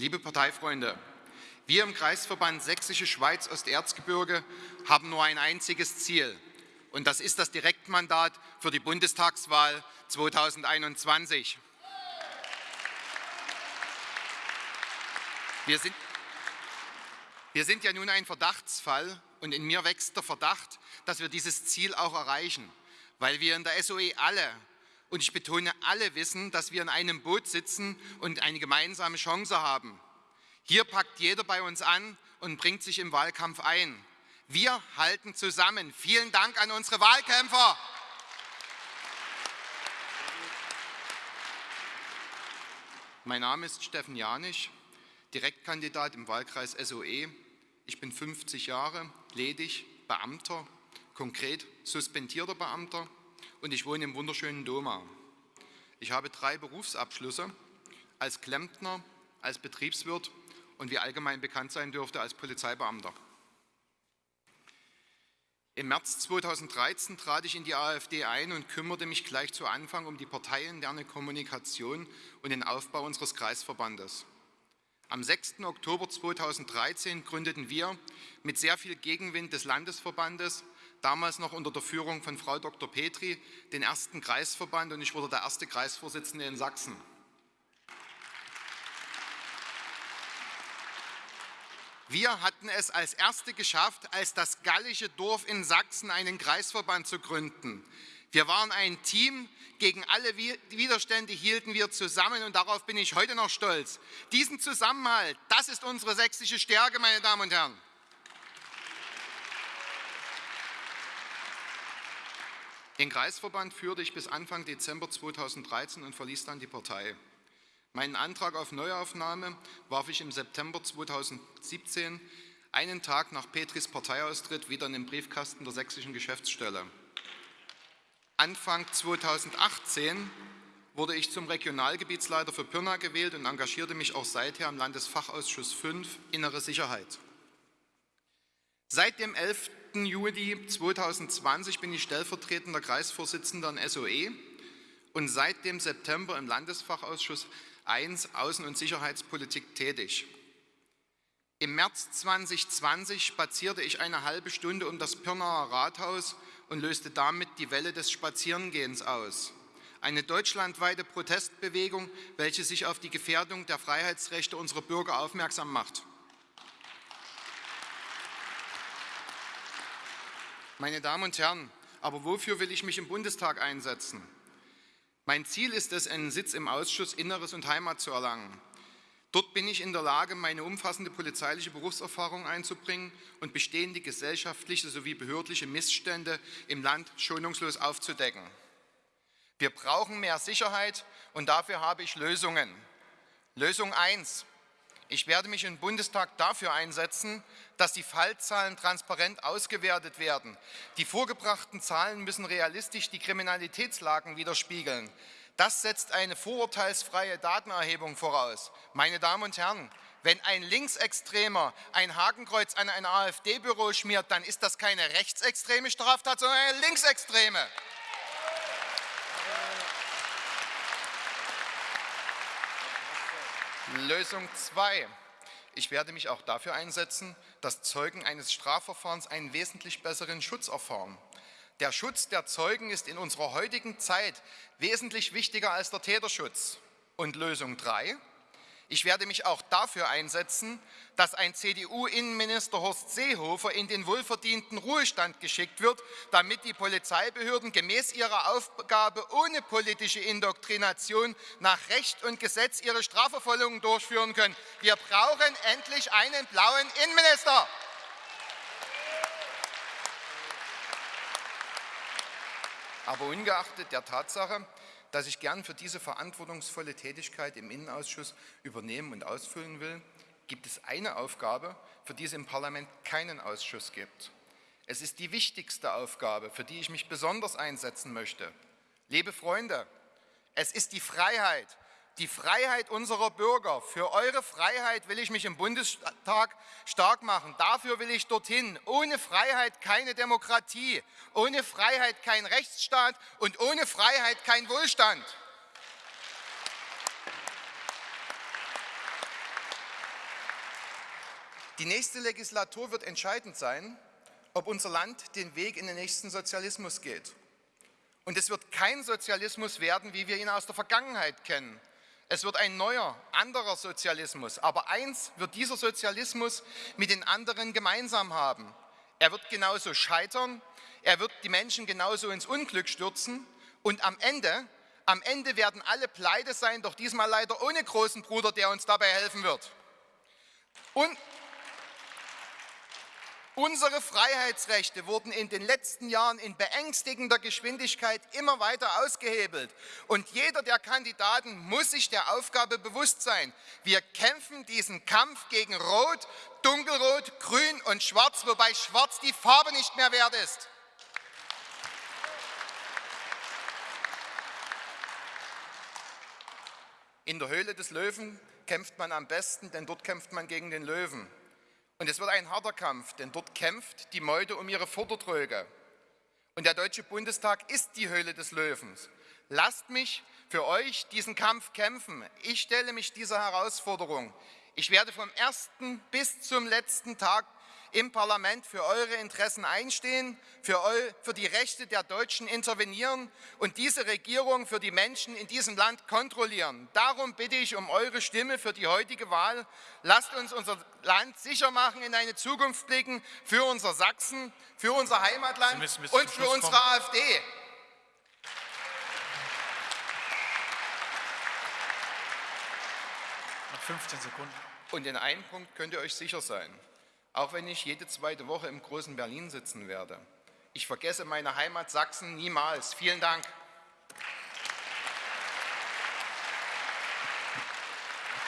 Liebe Parteifreunde, wir im Kreisverband Sächsische Schweiz Osterzgebirge haben nur ein einziges Ziel, und das ist das Direktmandat für die Bundestagswahl 2021. Wir sind, wir sind ja nun ein Verdachtsfall und in mir wächst der Verdacht, dass wir dieses Ziel auch erreichen, weil wir in der SOE alle und ich betone, alle wissen, dass wir in einem Boot sitzen und eine gemeinsame Chance haben. Hier packt jeder bei uns an und bringt sich im Wahlkampf ein. Wir halten zusammen. Vielen Dank an unsere Wahlkämpfer. Mein Name ist Steffen Janisch, Direktkandidat im Wahlkreis SOE. Ich bin 50 Jahre, ledig, Beamter, konkret suspendierter Beamter und ich wohne im wunderschönen Doma. Ich habe drei Berufsabschlüsse als Klempner, als Betriebswirt und wie allgemein bekannt sein dürfte als Polizeibeamter. Im März 2013 trat ich in die AfD ein und kümmerte mich gleich zu Anfang um die parteiinterne Kommunikation und den Aufbau unseres Kreisverbandes. Am 6. Oktober 2013 gründeten wir mit sehr viel Gegenwind des Landesverbandes damals noch unter der Führung von Frau Dr. Petri, den ersten Kreisverband und ich wurde der erste Kreisvorsitzende in Sachsen. Wir hatten es als Erste geschafft, als das gallische Dorf in Sachsen einen Kreisverband zu gründen. Wir waren ein Team, gegen alle Widerstände hielten wir zusammen und darauf bin ich heute noch stolz. Diesen Zusammenhalt, das ist unsere sächsische Stärke, meine Damen und Herren. Den Kreisverband führte ich bis Anfang Dezember 2013 und verließ dann die Partei. Meinen Antrag auf Neuaufnahme warf ich im September 2017, einen Tag nach Petris Parteiaustritt, wieder in den Briefkasten der sächsischen Geschäftsstelle. Anfang 2018 wurde ich zum Regionalgebietsleiter für Pirna gewählt und engagierte mich auch seither im Landesfachausschuss 5 Innere Sicherheit. Seit dem 11. Juli 2020 bin ich stellvertretender Kreisvorsitzender in SOE und seit dem September im Landesfachausschuss 1 Außen- und Sicherheitspolitik tätig. Im März 2020 spazierte ich eine halbe Stunde um das Pirnaer Rathaus und löste damit die Welle des Spazierengehens aus. Eine deutschlandweite Protestbewegung, welche sich auf die Gefährdung der Freiheitsrechte unserer Bürger aufmerksam macht. Meine Damen und Herren, aber wofür will ich mich im Bundestag einsetzen? Mein Ziel ist es, einen Sitz im Ausschuss Inneres und Heimat zu erlangen. Dort bin ich in der Lage, meine umfassende polizeiliche Berufserfahrung einzubringen und bestehende gesellschaftliche sowie behördliche Missstände im Land schonungslos aufzudecken. Wir brauchen mehr Sicherheit und dafür habe ich Lösungen. Lösung 1. Ich werde mich im Bundestag dafür einsetzen, dass die Fallzahlen transparent ausgewertet werden. Die vorgebrachten Zahlen müssen realistisch die Kriminalitätslagen widerspiegeln. Das setzt eine vorurteilsfreie Datenerhebung voraus. Meine Damen und Herren, wenn ein Linksextremer ein Hakenkreuz an ein AfD-Büro schmiert, dann ist das keine rechtsextreme Straftat, sondern eine linksextreme. Lösung 2. Ich werde mich auch dafür einsetzen, dass Zeugen eines Strafverfahrens einen wesentlich besseren Schutz erfahren. Der Schutz der Zeugen ist in unserer heutigen Zeit wesentlich wichtiger als der Täterschutz. Und Lösung 3. Ich werde mich auch dafür einsetzen, dass ein CDU-Innenminister Horst Seehofer in den wohlverdienten Ruhestand geschickt wird, damit die Polizeibehörden gemäß ihrer Aufgabe ohne politische Indoktrination nach Recht und Gesetz ihre Strafverfolgung durchführen können. Wir brauchen endlich einen blauen Innenminister. Aber ungeachtet der Tatsache, dass ich gern für diese verantwortungsvolle Tätigkeit im Innenausschuss übernehmen und ausfüllen will, gibt es eine Aufgabe, für die es im Parlament keinen Ausschuss gibt. Es ist die wichtigste Aufgabe, für die ich mich besonders einsetzen möchte. Liebe Freunde, es ist die Freiheit, die Freiheit unserer Bürger. Für eure Freiheit will ich mich im Bundestag stark machen. Dafür will ich dorthin. Ohne Freiheit keine Demokratie, ohne Freiheit kein Rechtsstaat und ohne Freiheit kein Wohlstand. Die nächste Legislatur wird entscheidend sein, ob unser Land den Weg in den nächsten Sozialismus geht. Und es wird kein Sozialismus werden, wie wir ihn aus der Vergangenheit kennen. Es wird ein neuer, anderer Sozialismus. Aber eins wird dieser Sozialismus mit den anderen gemeinsam haben. Er wird genauso scheitern, er wird die Menschen genauso ins Unglück stürzen und am Ende, am Ende werden alle pleite sein, doch diesmal leider ohne großen Bruder, der uns dabei helfen wird. Und Unsere Freiheitsrechte wurden in den letzten Jahren in beängstigender Geschwindigkeit immer weiter ausgehebelt. Und jeder der Kandidaten muss sich der Aufgabe bewusst sein. Wir kämpfen diesen Kampf gegen Rot, Dunkelrot, Grün und Schwarz, wobei Schwarz die Farbe nicht mehr wert ist. In der Höhle des Löwen kämpft man am besten, denn dort kämpft man gegen den Löwen. Und es wird ein harter Kampf, denn dort kämpft die Meute um ihre Futtertröge. Und der Deutsche Bundestag ist die Höhle des Löwens. Lasst mich für euch diesen Kampf kämpfen. Ich stelle mich dieser Herausforderung. Ich werde vom ersten bis zum letzten Tag im Parlament für eure Interessen einstehen, für, eu, für die Rechte der Deutschen intervenieren und diese Regierung für die Menschen in diesem Land kontrollieren. Darum bitte ich um eure Stimme für die heutige Wahl. Lasst uns unser Land sicher machen, in eine Zukunft blicken, für unser Sachsen, für unser Heimatland und für unsere kommen. AfD. Noch 15 Sekunden. Und in einem Punkt könnt ihr euch sicher sein auch wenn ich jede zweite Woche im großen Berlin sitzen werde. Ich vergesse meine Heimat Sachsen niemals. Vielen Dank.